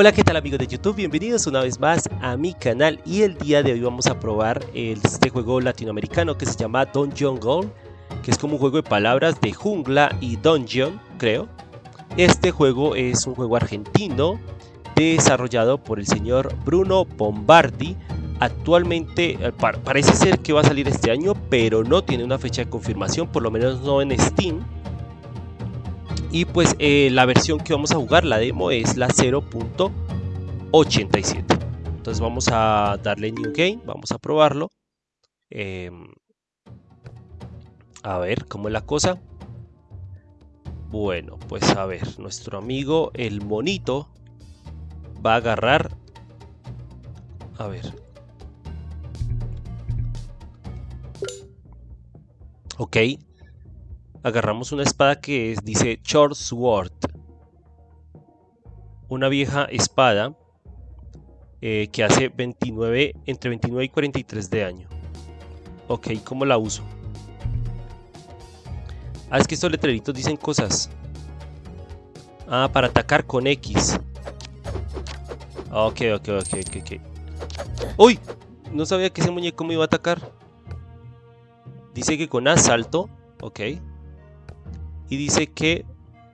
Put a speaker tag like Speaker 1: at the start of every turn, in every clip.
Speaker 1: Hola qué tal amigos de YouTube, bienvenidos una vez más a mi canal. Y el día de hoy vamos a probar este juego latinoamericano que se llama Dungeon Gold que es como un juego de palabras de jungla y dungeon creo. Este juego es un juego argentino desarrollado por el señor Bruno Bombardi. Actualmente eh, parece ser que va a salir este año pero no tiene una fecha de confirmación por lo menos no en Steam y pues eh, la versión que vamos a jugar, la demo, es la 0.87. Entonces vamos a darle New Game, vamos a probarlo. Em, a ver cómo es la cosa. Bueno, pues a ver, nuestro amigo el monito va a agarrar... A ver. Ok, agarramos una espada que dice Short Sword. Una vieja espada eh, que hace 29, entre 29 y 43 de daño. Ok, ¿cómo la uso? Ah, es que estos letreritos dicen cosas. Ah, para atacar con X. Ok, ok, ok, ok, ok. ¡Uy! No sabía que ese muñeco me iba a atacar. Dice que con asalto. Ok y dice que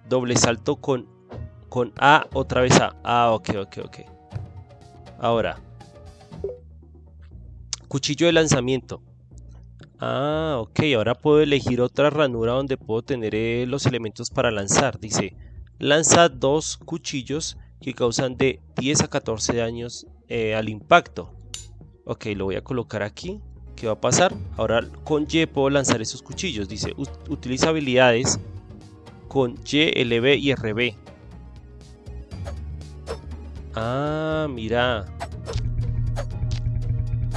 Speaker 1: doble salto con, con A otra vez A. Ah, ok, ok, ok. Ahora. Cuchillo de lanzamiento. Ah, ok. Ahora puedo elegir otra ranura donde puedo tener eh, los elementos para lanzar. Dice, lanza dos cuchillos que causan de 10 a 14 daños eh, al impacto. Ok, lo voy a colocar aquí. ¿Qué va a pasar? Ahora con Y puedo lanzar esos cuchillos. Dice, utiliza habilidades con Y, LB y RB. Ah, mira.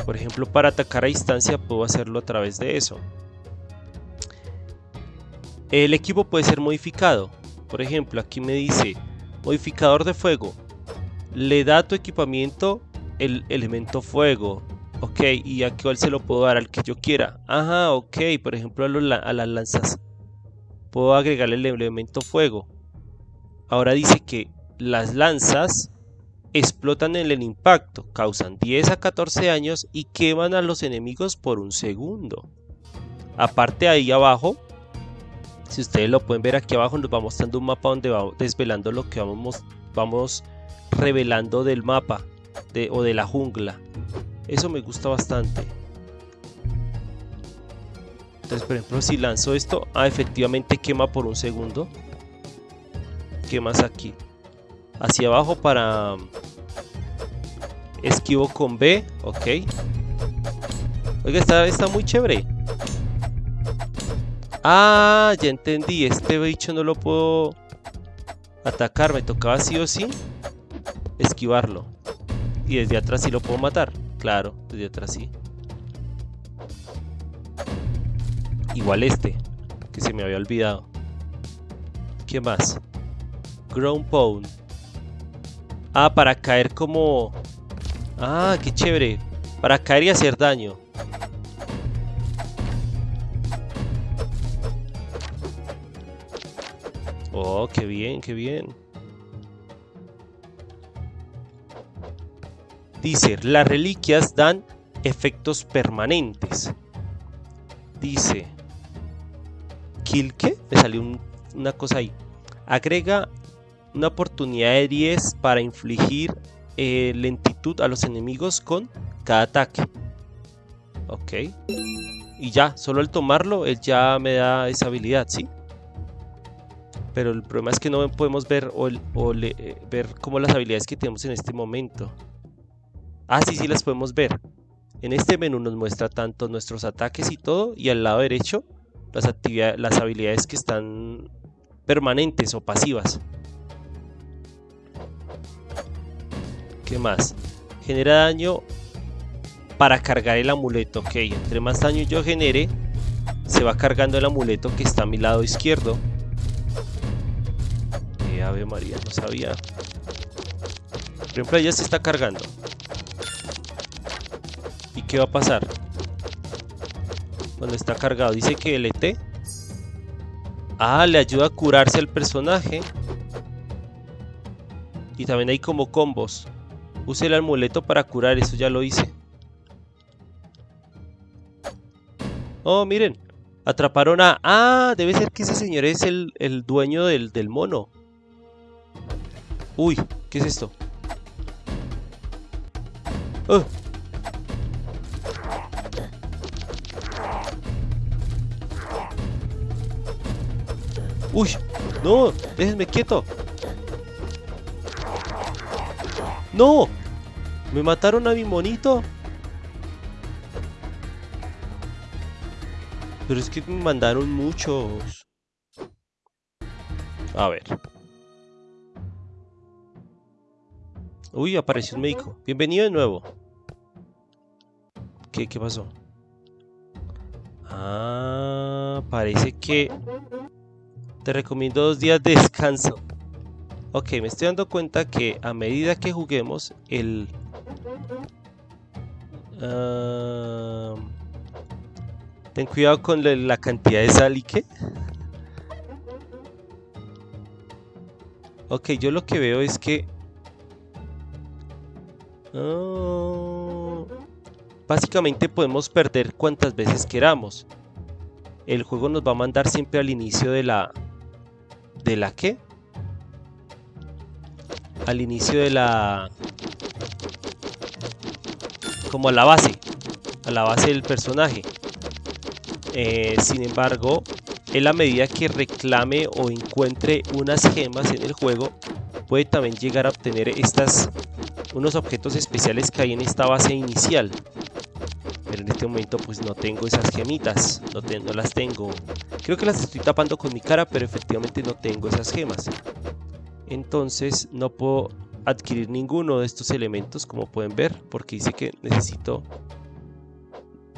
Speaker 1: Por ejemplo, para atacar a distancia puedo hacerlo a través de eso. El equipo puede ser modificado. Por ejemplo, aquí me dice modificador de fuego. Le da a tu equipamiento el elemento fuego. Ok, y a cuál se lo puedo dar al que yo quiera. Ajá, ok, por ejemplo a las lanzas puedo agregarle el elemento fuego. Ahora dice que las lanzas explotan en el impacto, causan 10 a 14 años y queman a los enemigos por un segundo. Aparte ahí abajo, si ustedes lo pueden ver aquí abajo, nos va mostrando un mapa donde va desvelando lo que vamos, vamos revelando del mapa de, o de la jungla. Eso me gusta bastante. Entonces, por ejemplo, si lanzo esto, ah, efectivamente quema por un segundo. Quemas aquí. Hacia abajo para... Esquivo con B, ok. Oiga, está, está muy chévere. Ah, ya entendí. Este bicho no lo puedo atacar. Me tocaba sí o sí esquivarlo. Y desde atrás sí lo puedo matar. Claro, desde atrás sí. Igual este, que se me había olvidado. ¿Qué más? Ground Pound. Ah, para caer como... Ah, qué chévere. Para caer y hacer daño. Oh, qué bien, qué bien. Dice, las reliquias dan efectos permanentes. Dice, Kilke, me salió una cosa ahí. Agrega una oportunidad de 10 para infligir eh, lentitud a los enemigos con cada ataque. Ok. Y ya, solo al tomarlo, él ya me da esa habilidad, ¿sí? Pero el problema es que no podemos ver o, eh, ver como las habilidades que tenemos en este momento. Ah, sí, sí las podemos ver. En este menú nos muestra tanto nuestros ataques y todo, y al lado derecho las, las habilidades que están permanentes o pasivas. ¿Qué más? Genera daño para cargar el amuleto. Ok, entre más daño yo genere, se va cargando el amuleto que está a mi lado izquierdo. Eh, Ave María, no sabía. Por ejemplo, ya se está cargando. ¿Y qué va a pasar? Cuando está cargado. Dice que el ET. Ah, le ayuda a curarse al personaje. Y también hay como combos. Use el amuleto para curar, eso ya lo hice. Oh, miren. Atraparon a... Ah, debe ser que ese señor es el, dueño del, del mono. Uy, ¿qué es esto? Oh. Uy, no, déjenme quieto. ¡No! ¿Me mataron a mi monito? Pero es que me mandaron muchos. A ver. Uy, apareció un médico. Bienvenido de nuevo. ¿Qué, qué pasó? Ah, parece que te recomiendo dos días de descanso. Ok, me estoy dando cuenta que a medida que juguemos, el... Ah, ten cuidado con la, cantidad de sal y qué. Ok, yo lo que veo es que... Ah, básicamente podemos perder cuantas veces queramos. El juego nos va a mandar siempre al inicio de la... ¿De la qué? al inicio de la... como a la base, a la base del personaje. Eh, sin embargo, en la medida que reclame o encuentre unas gemas en el juego, puede también llegar a obtener estas unos objetos especiales que hay en esta base inicial. Este momento pues no tengo esas gemitas, no, no las tengo. Creo que las estoy tapando con mi cara, pero efectivamente no tengo esas gemas. Entonces no puedo adquirir ninguno de estos elementos como pueden ver porque dice que necesito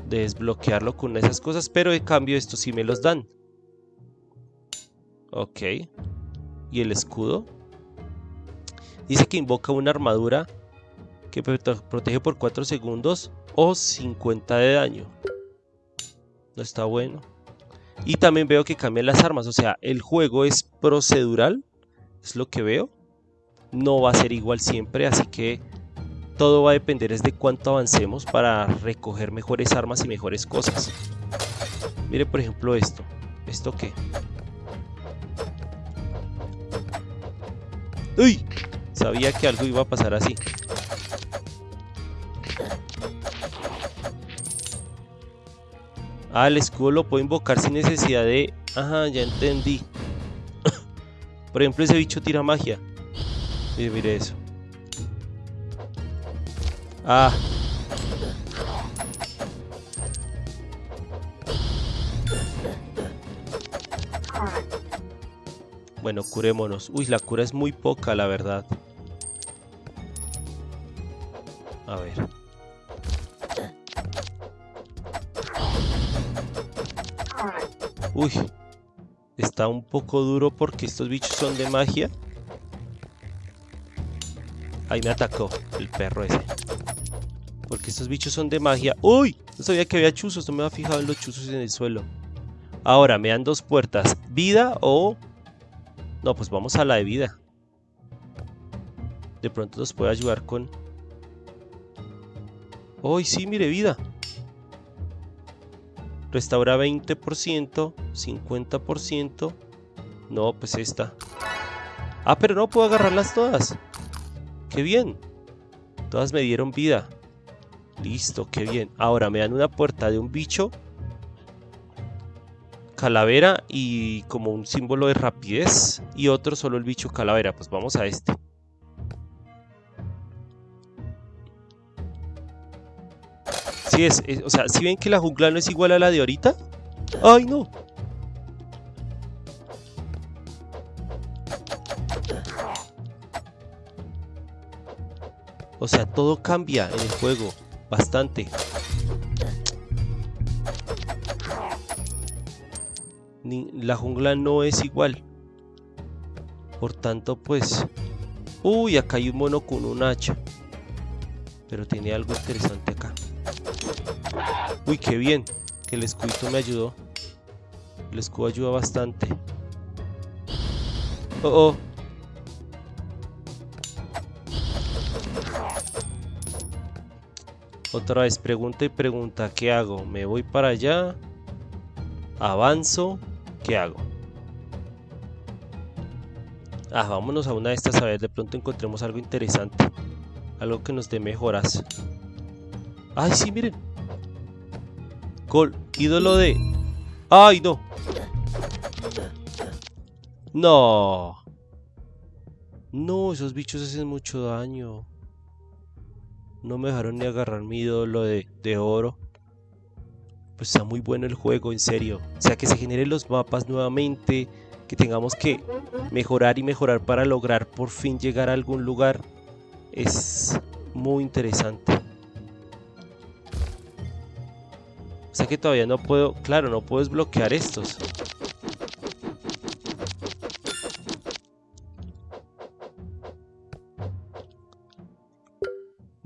Speaker 1: desbloquearlo con esas cosas pero en cambio estos sí me los dan. Ok. Y el escudo dice que invoca una armadura que protege por 4 segundos o 50 de daño no está bueno y también veo que cambian las armas o sea el juego es procedural es lo que veo. No va a ser igual siempre, así que todo va a depender es de cuánto avancemos para recoger mejores armas y mejores cosas. Mire por ejemplo esto. ¿Esto qué? ¡Uy! Sabía que algo iba a pasar así. Ah, el escudo lo puedo invocar sin necesidad de... Ajá, ya entendí. Por ejemplo, ese bicho tira magia. Mire, mire eso. Ah. Bueno, curémonos. Uy, la cura es muy poca, la verdad. A ver. Uy, Está un poco duro porque estos bichos son de magia. Ahí me atacó el perro ese. Porque estos bichos son de magia. ¡Uy! No sabía que había chuzos. No me había fijado en los chuzos en el suelo. Ahora, me dan dos puertas. ¿Vida o...? No, pues vamos a la de vida. De pronto nos puede ayudar con... ¡Uy, sí! Mire, vida. Restaura 20%, 50%. No, pues esta. Ah, pero no puedo agarrarlas todas. ¡Qué bien! Todas me dieron vida. Listo, qué bien. Ahora me dan una puerta de un bicho. Calavera y como un símbolo de rapidez. Y otro solo el bicho calavera. Pues vamos a este. es, o sea, si ven que la jungla no es igual a la de ahorita. ¡Ay, no! O sea, todo cambia en el juego. Bastante. la jungla no es igual. Por tanto, pues... Uy, acá hay un mono con un hacha. Pero tiene algo interesante acá. Uy, qué bien. Que el escudito me ayudó. El escudo ayuda bastante. Oh, oh. Otra vez, pregunta y pregunta, ¿qué hago? ¿Me voy para allá? ¿Avanzo? ¿Qué hago? Ah, vámonos a una de estas a ver, de pronto encontremos algo interesante. Algo que nos dé mejoras. ¡Ay, sí, miren! Gol, ídolo de... ¡Ay, no! ¡No! No, esos bichos hacen mucho daño. No me dejaron ni agarrar mi ídolo de, de oro. Pues está muy bueno el juego, en serio. O sea, que se generen los mapas nuevamente. Que tengamos que mejorar y mejorar para lograr por fin llegar a algún lugar. Es muy interesante. O sea que todavía no puedo... Claro, no puedo desbloquear estos.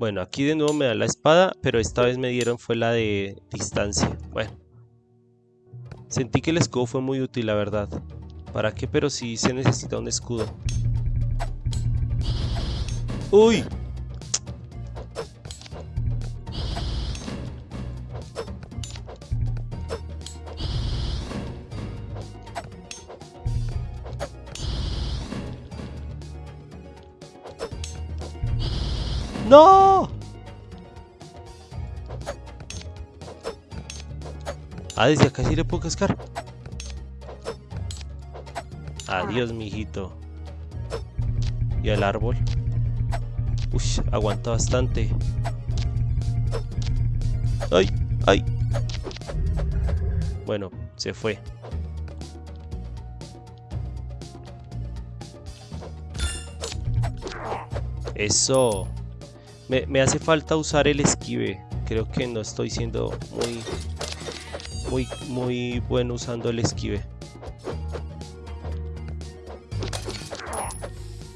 Speaker 1: Bueno, aquí de nuevo me da la espada, pero esta vez me dieron fue la de distancia. Bueno. Sentí que el escudo fue muy útil, la verdad. ¿Para qué? Pero sí se necesita un escudo. ¡Uy! ¡No! Ah, desde acá sí le puedo cascar. Adiós, mijito. Y el árbol. Uy, aguanta bastante. ¡Ay! ¡Ay! Bueno, se fue. Eso. Me, hace falta usar el esquive. Creo que no estoy siendo muy, muy, muy bueno usando el esquive.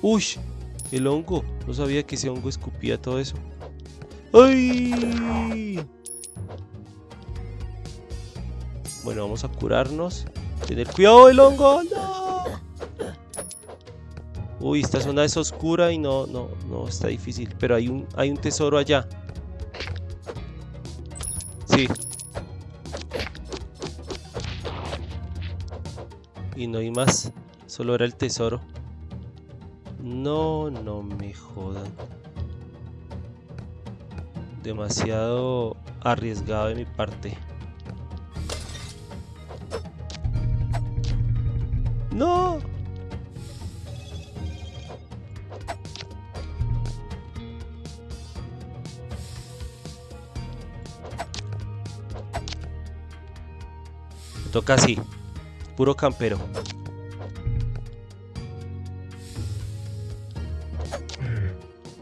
Speaker 1: Uy, el hongo. No sabía que ese hongo escupía todo eso. ¡Ay! Bueno, vamos a curarnos. Tener cuidado el hongo. ¡No! Uy, esta zona es oscura y no, no, no, está difícil. Pero hay un, hay un tesoro allá. Sí. Y no hay más. Solo era el tesoro. No, no me jodan. Demasiado arriesgado de mi parte. Toca así. Puro campero.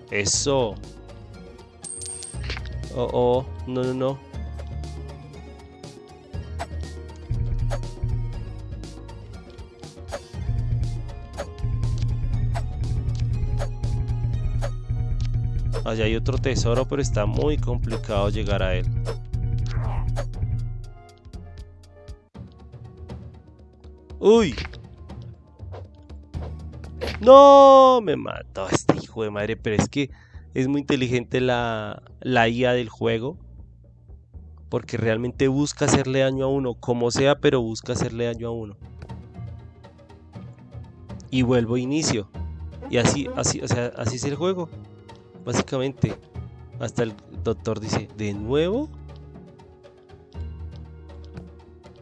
Speaker 1: Eso. Oh, oh. No, no, no. Allá hay otro tesoro, pero está muy complicado llegar a él. ¡Uy! ¡No! Me mató este hijo de madre. Pero es que es muy inteligente la, la IA del juego. Porque realmente busca hacerle daño a uno. Como sea, pero busca hacerle daño a uno. Y vuelvo a inicio. Y así, así, o sea, así es el juego. Básicamente. Hasta el doctor dice, ¿de nuevo?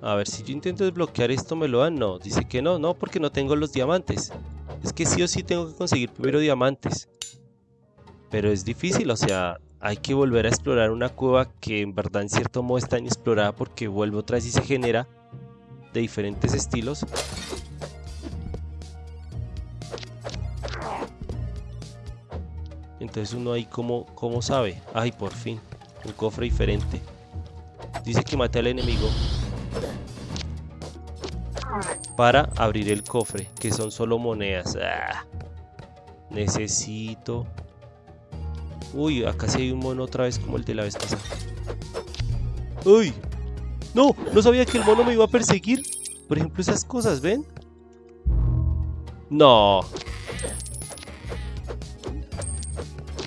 Speaker 1: A ver, si yo intento desbloquear esto, ¿me lo dan? No, dice que no, no, porque no tengo los diamantes. Es que sí o sí tengo que conseguir primero diamantes. Pero es difícil, o sea, hay que volver a explorar una cueva que en verdad en cierto modo está inexplorada porque vuelve otra vez y se genera de diferentes estilos. Entonces uno ahí como, como sabe, ay por fin, un cofre diferente. Dice que mate al enemigo para abrir el cofre, que son solo monedas. Ah, necesito... Uy, acá sí hay un mono otra vez como el de la vez pasada. ¡Uy! ¡No! No sabía que el mono me iba a perseguir. Por ejemplo, esas cosas, ¿ven? No.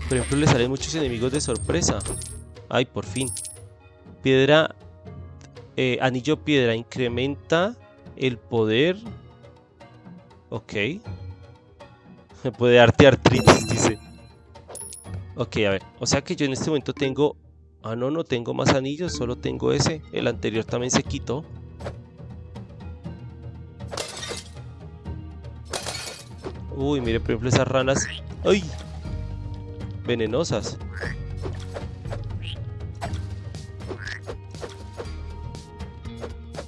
Speaker 1: Por ejemplo, le salen muchos enemigos de sorpresa. Ay, por fin. Piedra... Eh, anillo piedra incrementa el poder... Ok. Me puede darte artritis, dice. Ok, a ver. O sea que yo en este momento tengo... Ah, no, no tengo más anillos, solo tengo ese. El anterior también se quitó. Uy, mire, por ejemplo, esas ranas. ¡Ay! Venenosas.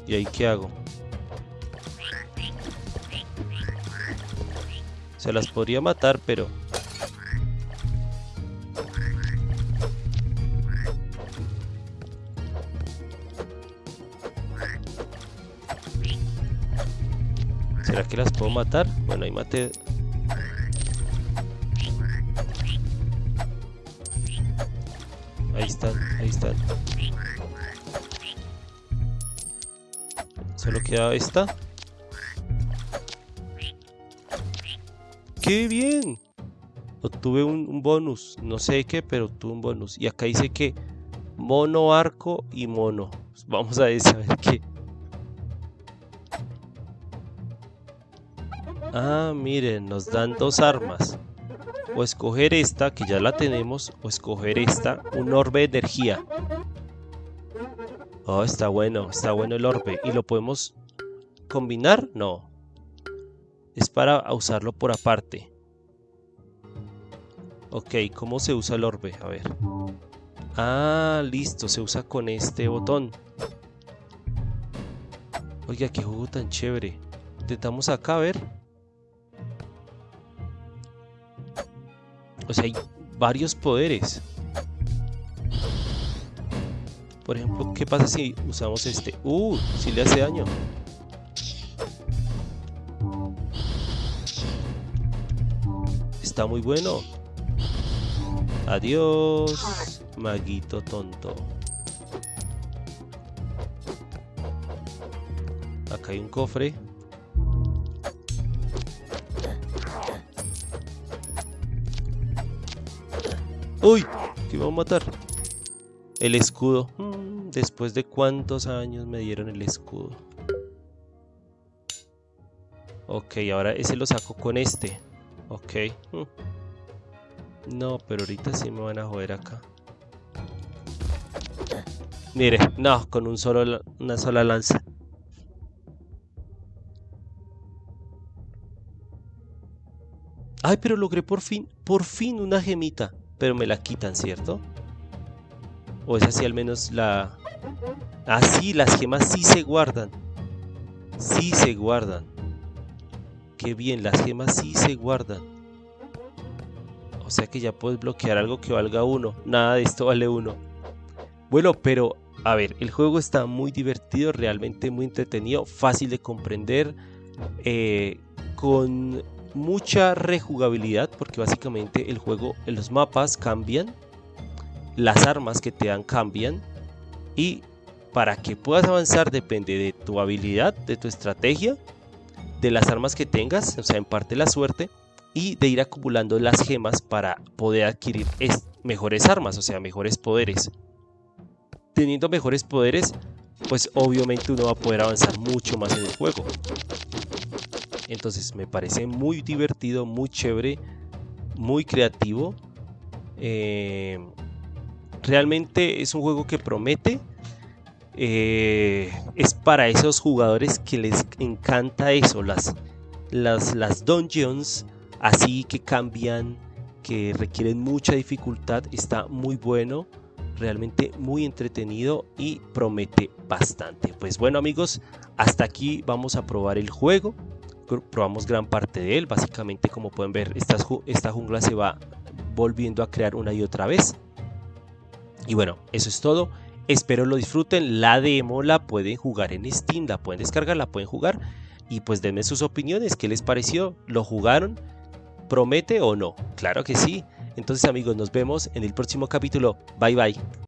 Speaker 1: ¿Y ahí qué hago? Se las podría matar, pero... ¿Será que las puedo matar? Bueno, ahí maté Ahí están, ahí están. Solo queda esta. ¡Qué bien! Obtuve un, bonus. No sé qué, pero obtuve un bonus. Y acá dice que mono, arco y mono. Vamos a ver, a ver qué. Ah, miren, nos dan dos armas o escoger esta, que ya la tenemos, o escoger esta, un orbe de energía. Oh, está bueno, está bueno el orbe. ¿Y lo podemos combinar? No. Es para usarlo por aparte. Ok, ¿cómo se usa el orbe? A ver. Ah, listo, se usa con este botón. Oiga, qué juego tan chévere. Intentamos acá, a ver. O sea, hay varios poderes. Por ejemplo, ¿qué pasa si usamos este? ¡Uh! Si le hace daño. Está muy bueno. Adiós, maguito tonto. Acá hay un cofre. ¡Uy! ¿Qué va a matar? El escudo. Mm, Después de cuántos años me dieron el escudo. Ok, ahora ese lo saco con este. Ok. Mm. No, pero ahorita sí me van a joder acá. Mire, no, con un solo, una sola lanza. Ay, pero logré por fin, por fin una gemita pero me la quitan, ¿cierto? O es así al menos la... Ah, sí, las gemas sí se guardan. Sí se guardan. Qué bien, las gemas sí se guardan. O sea que ya puedes bloquear algo que valga uno. Nada de esto vale uno. Bueno, pero a ver, el juego está muy divertido, realmente muy entretenido, fácil de comprender, eh, con mucha rejugabilidad porque básicamente el juego, los mapas cambian, las armas que te dan cambian y para que puedas avanzar depende de tu habilidad, de tu estrategia, de las armas que tengas, o sea, en parte la suerte y de ir acumulando las gemas para poder adquirir mejores armas, o sea, mejores poderes. Teniendo mejores poderes, pues obviamente uno va a poder avanzar mucho más en el juego. Entonces me parece muy divertido, muy chévere, muy creativo. Eh, realmente es un juego que promete. Eh, es para esos jugadores que les encanta eso, las, las, las dungeons así que cambian, que requieren mucha dificultad. Está muy bueno realmente muy entretenido y promete bastante. Pues bueno amigos, hasta aquí vamos a probar el juego probamos gran parte de él. Básicamente, como pueden ver, esta, esta jungla se va volviendo a crear una y otra vez. Y bueno, eso es todo. Espero lo disfruten. La demo la pueden jugar en Steam, la pueden descargar, la pueden jugar. Y pues denme sus opiniones, ¿qué les pareció? ¿Lo jugaron? ¿Promete o no? Claro que sí. Entonces amigos, nos vemos en el próximo capítulo. Bye bye.